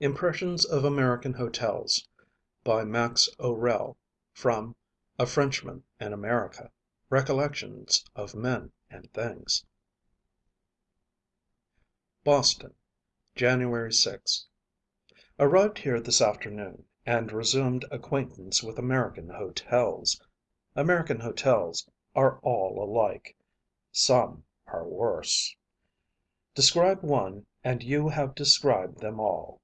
IMPRESSIONS OF AMERICAN HOTELS By Max O'Rell From "A Frenchman in America: Recollections of Men and Things" Boston, January 6. Arrived here this afternoon, and resumed acquaintance with American hotels. American hotels are all alike. Some are worse. Describe one and you have described them all.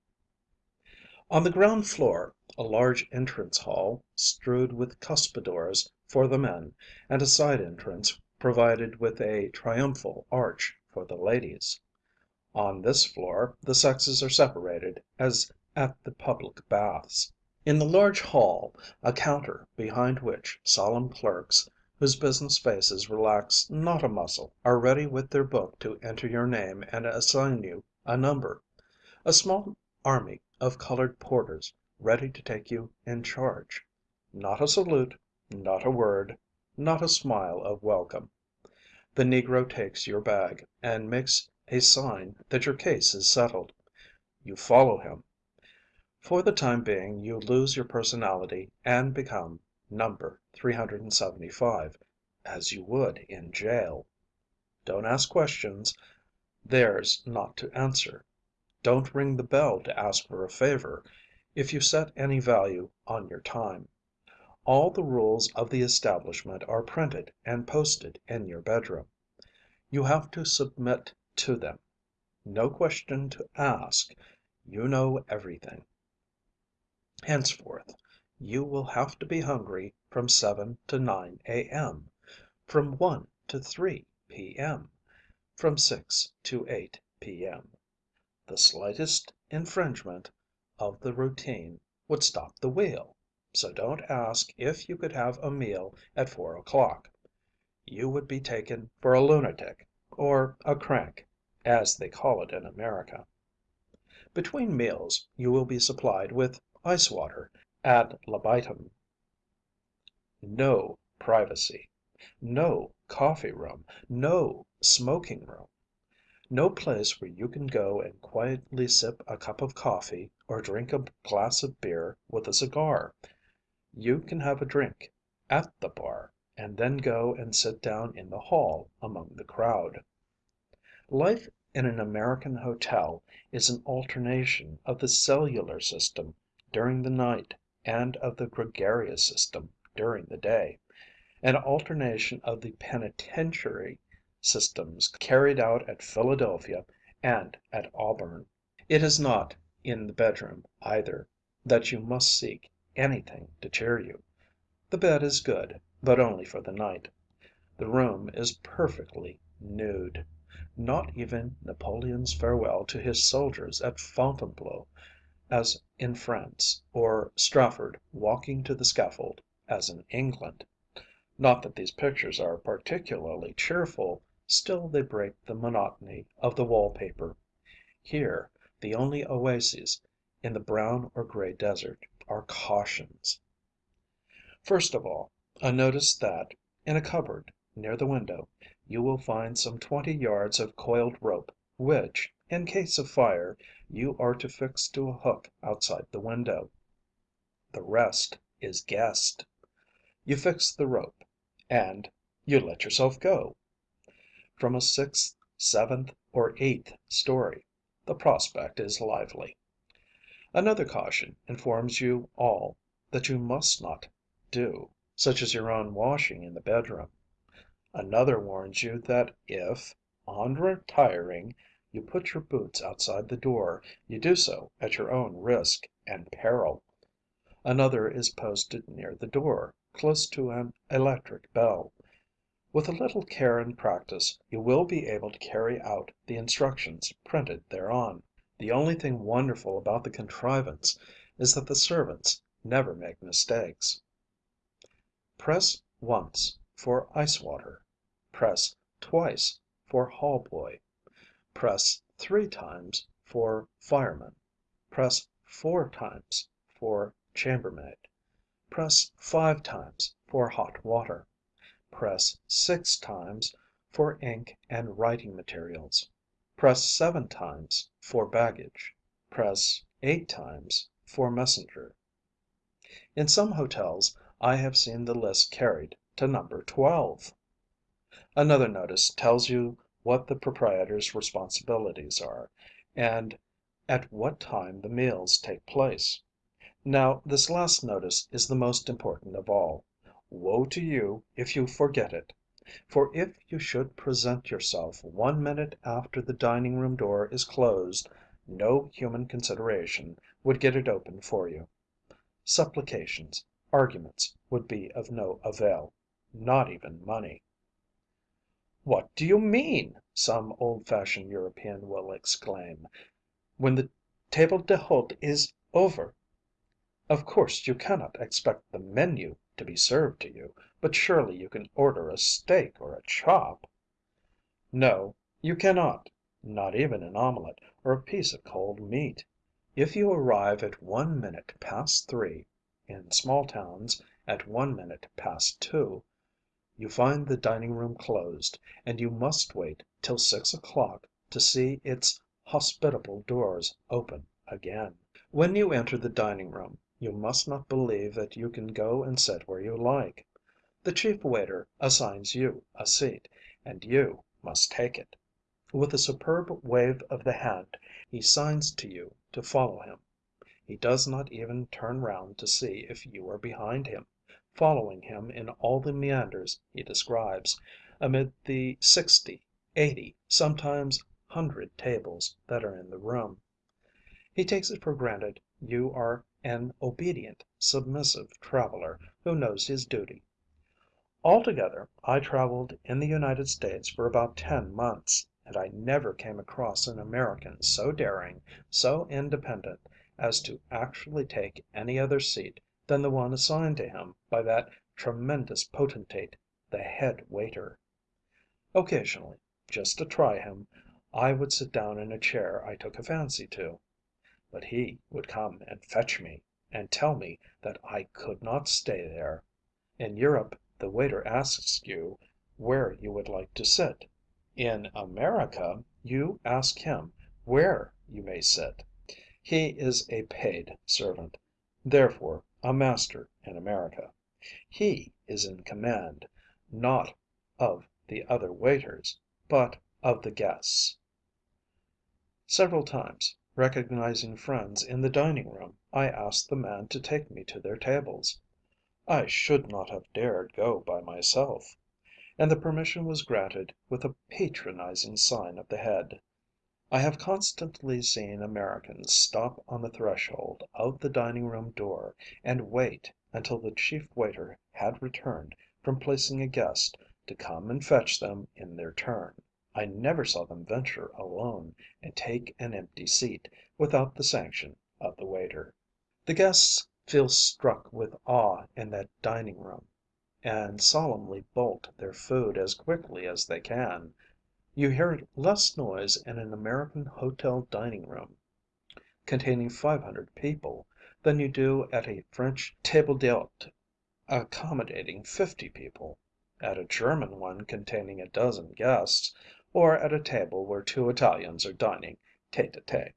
On the ground floor, a large entrance hall strewed with cuspidors for the men and a side entrance provided with a triumphal arch for the ladies. On this floor the sexes are separated as at the public baths. In the large hall, a counter behind which solemn clerks, whose business faces relax not a muscle, are ready with their book to enter your name and assign you a number. A small army of colored porters ready to take you in charge. Not a salute, not a word, not a smile of welcome. The negro takes your bag, and makes a sign that your case is settled. You follow him. For the time being you lose your personality and become Number 375, as you would in jail. Don't ask questions. Theirs not to answer. Don't ring the bell to ask for a favor, if you set any value on your time. All the rules of the establishment are printed and posted in your bedroom. You have to submit to them. No question to ask. You know everything. Henceforth you will have to be hungry from 7 to 9 A.M., from 1 to 3 P.M., from 6 to 8 P.M. The slightest infringement of the routine would stop the wheel, so don't ask if you could have a meal at four o'clock. You would be taken for a lunatic, or a crank, as they call it in America. Between meals you will be supplied with ice water ad libitum. No privacy. No coffee room. No smoking room. No place where you can go and quietly sip a cup of coffee or drink a glass of beer with a cigar. You can have a drink at the bar, and then go and sit down in the hall among the crowd. Life in an American hotel is an alternation of the cellular system during the night and of the gregarious system during the day, an alternation of the penitentiary systems carried out at Philadelphia and at Auburn. It is not in the bedroom, either, that you must seek anything to cheer you. The bed is good, but only for the night. The room is perfectly nude. Not even Napoleon's farewell to his soldiers at Fontainebleau, as in France, or Strafford walking to the scaffold, as in England. Not that these pictures are particularly cheerful, still they break the monotony of the wall paper. Here, the only oases in the brown or grey desert are cautions. First of all, a notice that, in a cupboard near the window, you will find some twenty yards of coiled rope which, in case of fire, you are to fix to a hook outside the window. The rest is guessed. You fix the rope and you let yourself go. From a sixth, seventh, or eighth story, the prospect is lively. Another caution informs you all that you must not do, such as your own washing in the bedroom. Another warns you that if, on retiring, you put your boots outside the door, you do so at your own risk and peril. Another is posted near the door, close to an electric bell. With a little care and practice you will be able to carry out the instructions printed thereon. The only thing wonderful about the contrivance is that the servants never make mistakes. Press once for ice water. Press twice for hall boy. Press three times for fireman. Press four times for chambermaid. Press five times for hot water. Press six times for ink and writing materials. Press seven times for baggage. Press eight times for messenger. In some hotels I have seen the list carried to number twelve. Another notice tells you what the proprietor's responsibilities are, and at what time the meals take place. Now this last notice is the most important of all. Woe to you if you forget it! For if you should present yourself one minute after the dining room door is closed, no human consideration would get it open for you. Supplications, arguments would be of no avail not even money. "What do you mean," some old fashioned European will exclaim, "when the table d'hôte is over? Of course you cannot expect the menu to be served to you, but surely you can order a steak or a chop?" No, you cannot not even an omelette or a piece of cold meat. If you arrive at one minute past three (in small towns at one minute past two), you find the dining room closed, and you must wait till six o'clock to see its hospitable doors open again. When you enter the dining room, you must not believe that you can go and sit where you like. The chief waiter assigns you a seat, and you must take it. With a superb wave of the hand he signs to you to follow him. He does not even turn round to see if you are behind him, following him in all the meanders he describes, amid the sixty, eighty, sometimes hundred tables that are in the room. He takes it for granted you are an obedient, submissive traveller who knows his duty. Altogether I travelled in the United States for about ten months, and I never came across an American so daring, so independent, as to actually take any other seat than the one assigned to him by that tremendous potentate, the head waiter. Occasionally, just to try him, I would sit down in a chair I took a fancy to. But he would come and fetch me, and tell me that I could not stay there. In Europe the waiter asks you where you would like to sit. In America you ask him where you may sit. He is a paid servant, therefore a master in America. He is in command, not of the other waiters, but of the guests. Several times, recognizing friends in the dining room, I asked the man to take me to their tables. I should not have dared go by myself. And the permission was granted with a patronizing sign of the head. I have constantly seen Americans stop on the threshold of the dining room door and wait until the chief waiter had returned from placing a guest to come and fetch them in their turn. I never saw them venture alone and take an empty seat without the sanction of the waiter. The guests feel struck with awe in that dining room, and solemnly bolt their food as quickly as they can. You hear less noise in an American hotel dining room containing five hundred people than you do at a French table d'hôte accommodating fifty people, at a German one containing a dozen guests, or at a table where two Italians are dining tête à tête.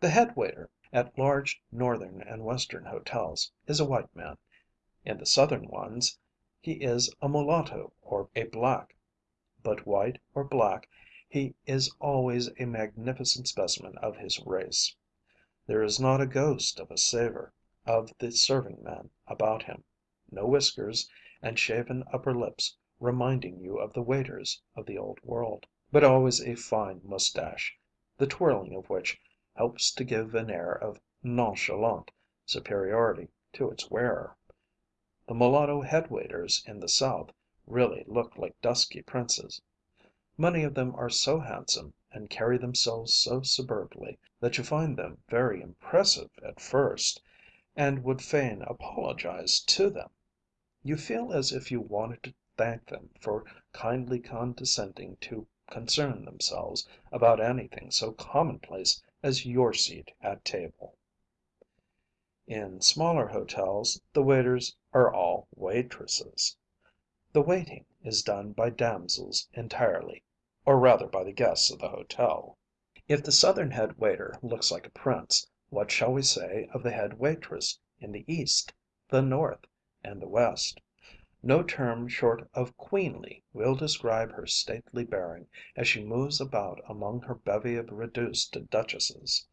The head waiter at large Northern and Western hotels is a white man; in the Southern ones he is a mulatto or a black; but white or black he is always a magnificent specimen of his race. There is not a ghost of a savour of the serving man about him; no whiskers and shaven upper lips reminding you of the waiters of the Old World, but always a fine moustache, the twirling of which helps to give an air of nonchalant superiority to its wearer. The mulatto head waiters in the South really look like dusky princes. Many of them are so handsome and carry themselves so superbly that you find them very impressive at first, and would fain apologize to them. You feel as if you wanted to thank them for kindly condescending to concern themselves about anything so commonplace as your seat at table. In smaller hotels the waiters are all waitresses. The waiting is done by damsels entirely, or rather by the guests of the hotel. If the Southern head waiter looks like a prince, what shall we say of the head waitress in the East, the North, and the West? No term short of queenly will describe her stately bearing as she moves about among her bevy of reduced duchesses.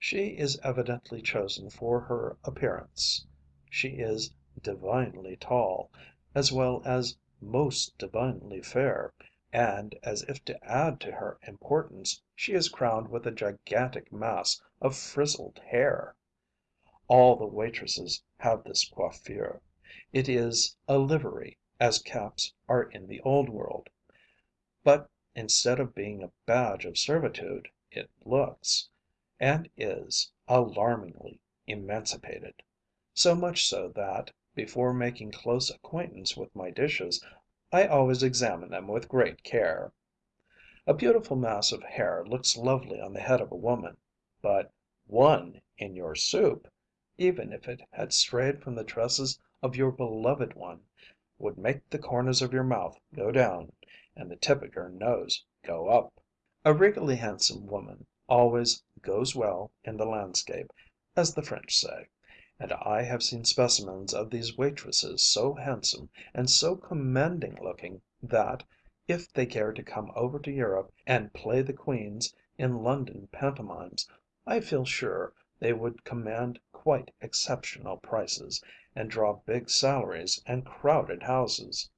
She is evidently chosen for her appearance. She is divinely tall, as well as most divinely fair, and, as if to add to her importance, she is crowned with a gigantic mass of frizzled hair. All the waitresses have this coiffure. It is a livery, as caps are in the Old World. But instead of being a badge of servitude, it looks, and is, alarmingly emancipated; so much so that, before making close acquaintance with my dishes, I always examine them with great care. A beautiful mass of hair looks lovely on the head of a woman; but one in your soup, even if it had strayed from the tresses of your beloved one, would make the corners of your mouth go down, and the tip of your nose go up. A regally handsome woman always "goes well in the landscape," as the French say; and I have seen specimens of these waitresses so handsome and so commanding looking that, if they cared to come over to Europe and play the queens in London pantomimes, I feel sure they would command quite exceptional prices, and draw big salaries and crowded houses.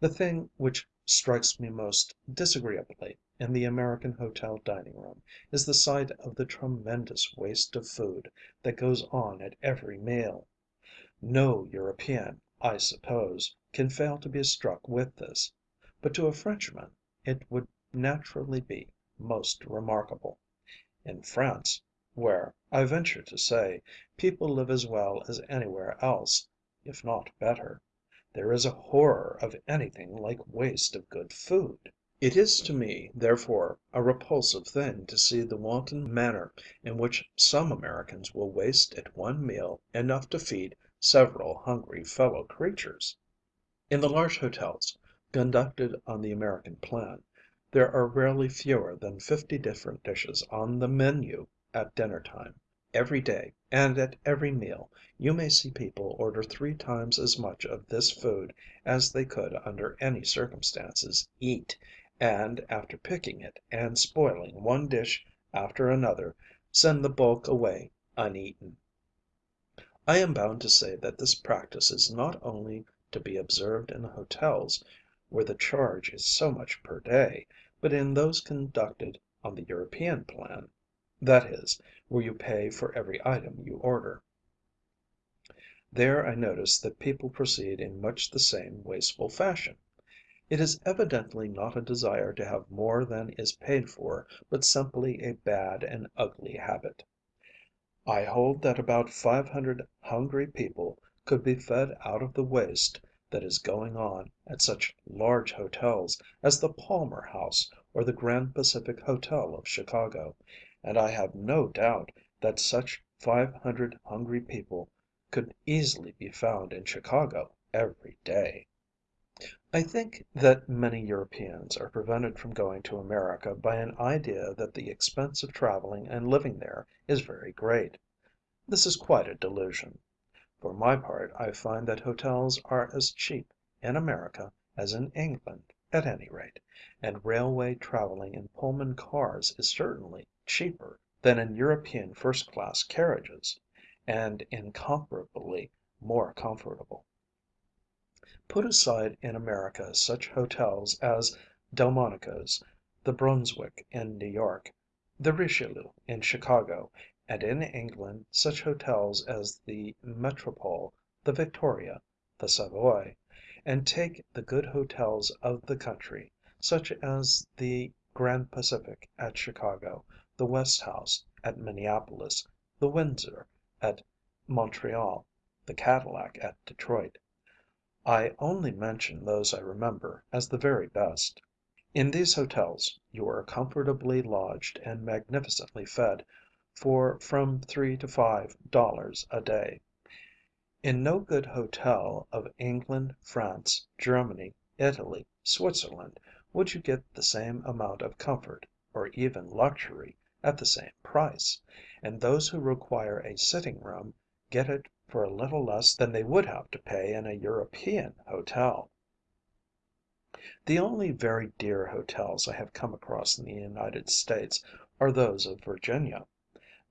The thing which strikes me most disagreeably in the American hotel dining room is the sight of the tremendous waste of food that goes on at every meal. No European, I suppose, can fail to be struck with this; but to a Frenchman it would naturally be most remarkable. In France, where, I venture to say, people live as well as anywhere else, if not better, there is a horror of anything like waste of good food. It is to me, therefore, a repulsive thing to see the wanton manner in which some Americans will waste at one meal enough to feed several hungry fellow creatures. In the large hotels, conducted on the American plan, there are rarely fewer than fifty different dishes on the menu at dinner time. Every day, and at every meal, you may see people order three times as much of this food as they could under any circumstances eat, and, after picking it and spoiling one dish after another, send the bulk away uneaten. I am bound to say that this practice is not only to be observed in the hotels where the charge is so much per day, but in those conducted on the European plan, that is, where you pay for every item you order. There I notice that people proceed in much the same wasteful fashion. It is evidently not a desire to have more than is paid for, but simply a bad and ugly habit. I hold that about five hundred hungry people could be fed out of the waste that is going on at such large hotels as the Palmer House or the Grand Pacific Hotel of Chicago, and I have no doubt that such five hundred hungry people could easily be found in Chicago every day. I think that many Europeans are prevented from going to America by an idea that the expense of travelling and living there is very great. This is quite a delusion. For my part I find that hotels are as cheap in America as in England, at any rate, and railway travelling in Pullman cars is certainly cheaper than in European first class carriages, and incomparably more comfortable. Put aside in America such hotels as Delmonico's, the Brunswick in New York, the Richelieu in Chicago, and in England such hotels as the Metropole, the Victoria, the Savoy, and take the good hotels of the country, such as the Grand Pacific at Chicago, the West House at Minneapolis, the Windsor at Montreal, the Cadillac at Detroit. I only mention those I remember as the very best. In these hotels you are comfortably lodged and magnificently fed for from three to five dollars a day. In no good hotel of England, France, Germany, Italy, Switzerland, would you get the same amount of comfort, or even luxury, at the same price, and those who require a sitting room get it for a little less than they would have to pay in a European hotel. The only very dear hotels I have come across in the United States are those of Virginia.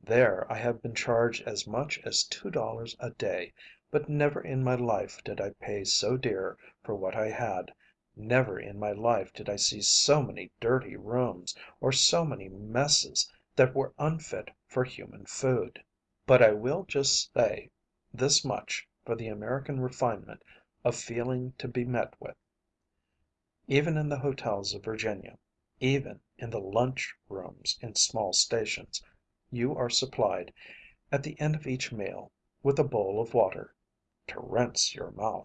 There I have been charged as much as two dollars a day, but never in my life did I pay so dear for what I had, never in my life did I see so many dirty rooms, or so many messes that were unfit for human food. But I will just say this much for the American refinement of feeling to be met with: even in the hotels of Virginia, even in the lunch rooms in small stations, you are supplied, at the end of each meal, with a bowl of water to rinse your mouth.